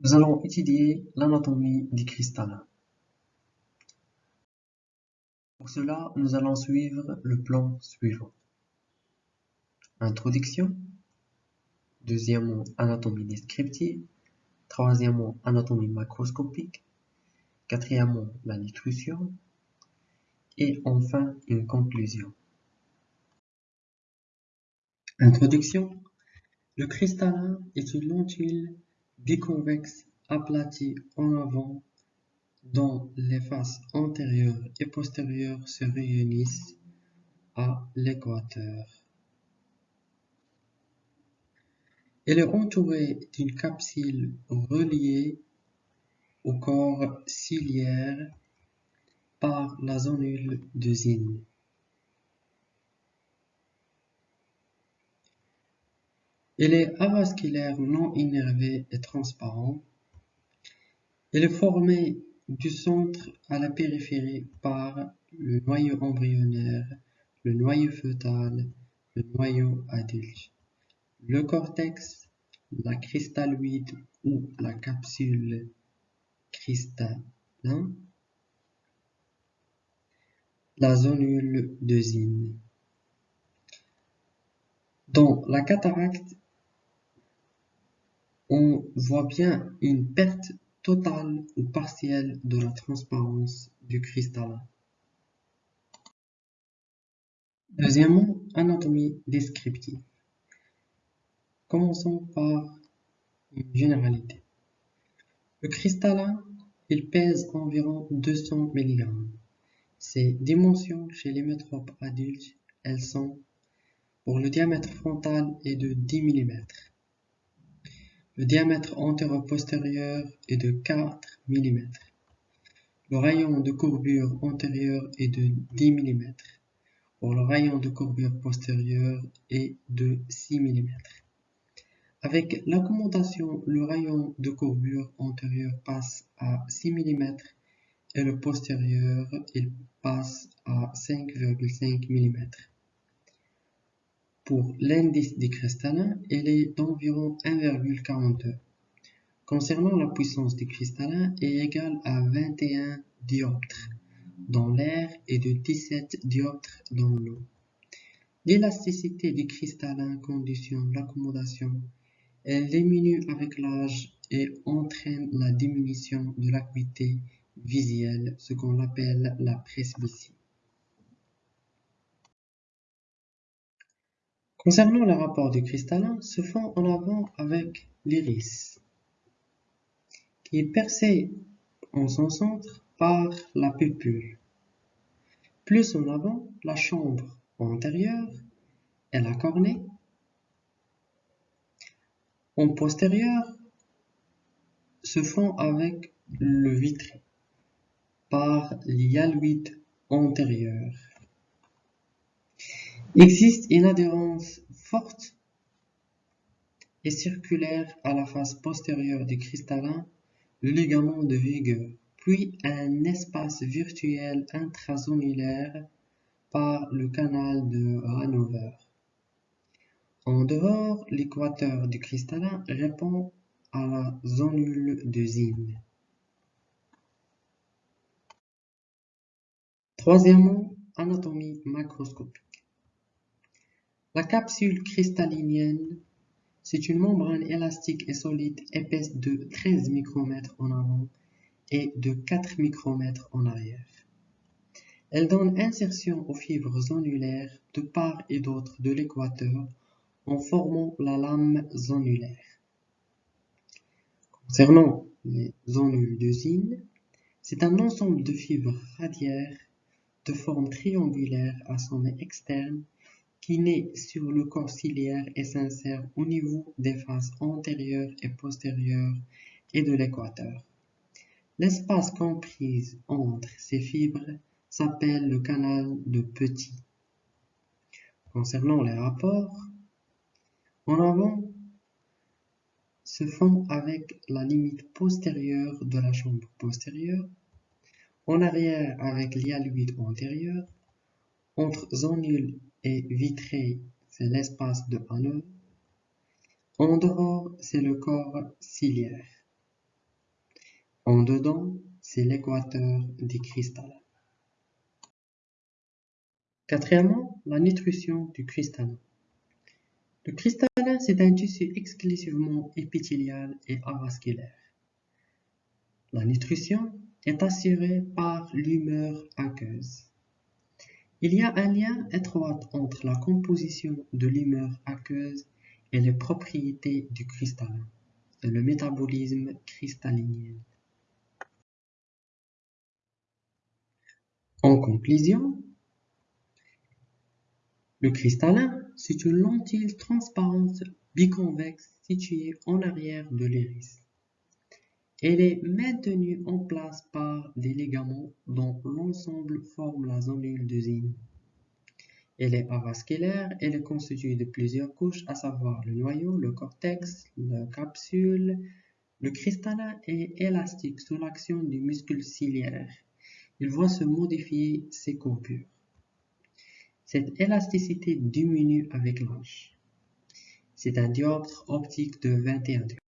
Nous allons étudier l'anatomie du cristallin. Pour cela, nous allons suivre le plan suivant. Introduction. Deuxièmement, anatomie descriptive. Troisièmement, anatomie macroscopique. Quatrièmement, la nutrition. Et enfin, une conclusion. Introduction. Le cristallin est une lentille biconvexe aplati en avant dont les faces antérieures et postérieures se réunissent à l'équateur. Elle est entourée d'une capsule reliée au corps ciliaire par la zonule de. Elle est avasculaire non innervé et transparent. Elle est formée du centre à la périphérie par le noyau embryonnaire, le noyau fœtal, le noyau adulte. Le cortex, la cristalloïde ou la capsule cristallin, la zonule de Zinn. Dans la cataracte, on voit bien une perte totale ou partielle de la transparence du cristallin. Deuxièmement, anatomie descriptive. Commençons par une généralité. Le cristallin, il pèse environ 200 mg. Ses dimensions chez les métropes adultes, elles sont pour le diamètre frontal est de 10 mm. Le diamètre antéro-postérieur est de 4 mm. Le rayon de courbure antérieure est de 10 mm. Pour le rayon de courbure postérieure est de 6 mm. Avec l'accommodation, le rayon de courbure antérieure passe à 6 mm et le postérieur il passe à 5,5 mm. Pour l'indice du cristallin, il est d'environ 1,42. Concernant la puissance du cristallin, est égale à 21 dioptres dans l'air et de 17 dioptres dans l'eau. L'élasticité du cristallin conditionne l'accommodation. Elle diminue avec l'âge et entraîne la diminution de l'acuité visuelle, ce qu'on appelle la presbytie. Concernant le rapport du cristallin, se font en avant avec l'iris, qui est percé en son centre par la pupule. Plus en avant, la chambre antérieure et la cornée. En postérieur, se font avec le vitré par l'hyaloïde antérieur. Existe une adhérence forte et circulaire à la face postérieure du cristallin, le ligament de vigueur, puis un espace virtuel intrazonulaire par le canal de Hanover. En dehors, l'équateur du cristallin répond à la zonule de Zinn. Troisièmement, anatomie macroscopique. La capsule cristallinienne, c'est une membrane élastique et solide épaisse de 13 micromètres en avant et de 4 micromètres en arrière. Elle donne insertion aux fibres zonulaires de part et d'autre de l'équateur en formant la lame zonulaire. Concernant les zonules de Zinn, c'est un ensemble de fibres radiaires de forme triangulaire à sommet externe qui naît sur le corps ciliaire et s'insère au niveau des faces antérieures et postérieures et de l'équateur. L'espace compris entre ces fibres s'appelle le canal de Petit. Concernant les rapports, en avant se font avec la limite postérieure de la chambre postérieure, en arrière avec l'hyaloïde antérieur, entre zonule et vitré, c'est l'espace de Hanover. En dehors, c'est le corps ciliaire. En dedans, c'est l'équateur des cristallins. Quatrièmement, la nutrition du cristallin. Le cristallin, c'est un tissu exclusivement épithélial et avasculaire. La nutrition est assurée par l'humeur aqueuse. Il y a un lien étroit entre la composition de l'humeur aqueuse et les propriétés du cristallin et le métabolisme cristallinien. En conclusion, le cristallin, c'est une lentille transparente biconvexe située en arrière de l'iris. Elle est maintenue en place par des ligaments dont l'ensemble forme la zonule de Zinn. Elle est avasculaire, elle est constituée de plusieurs couches, à savoir le noyau, le cortex, la capsule. Le cristallin est élastique sous l'action du muscle ciliaire. Il voit se modifier ses courbures. Cette élasticité diminue avec l'âge. C'est un dioptre optique de 21